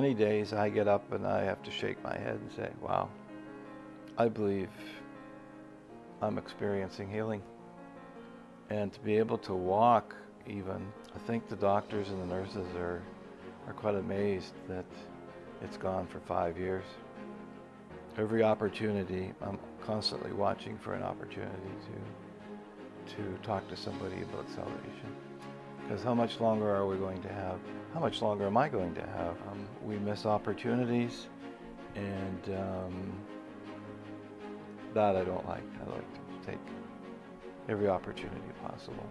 Many days I get up and I have to shake my head and say, wow, I believe I'm experiencing healing. And to be able to walk even, I think the doctors and the nurses are, are quite amazed that it's gone for five years. Every opportunity, I'm constantly watching for an opportunity to, to talk to somebody about salvation. Because how much longer are we going to have? How much longer am I going to have? Um, we miss opportunities, and um, that I don't like. I like to take every opportunity possible.